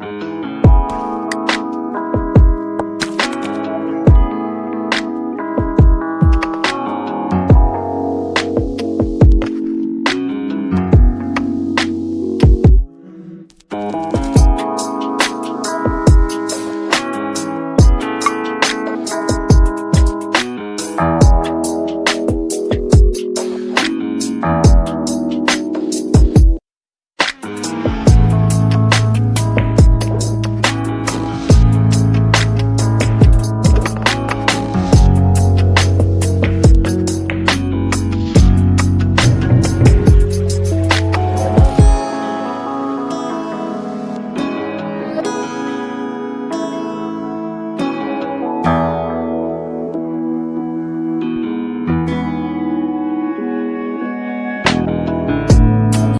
Mm-hmm.